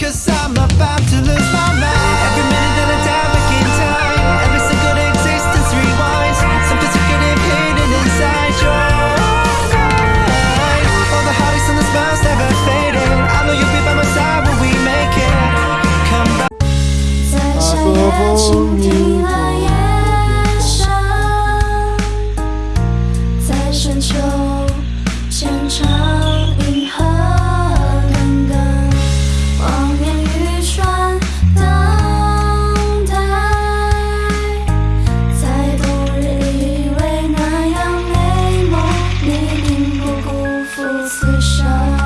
Cause I'm about to lose my mind. Every minute that I dive back in time. Every single existence rewinds. Something's inside your mind All the heartaches and the smiles never I know you'll be by my side when we make it. Come back. 伤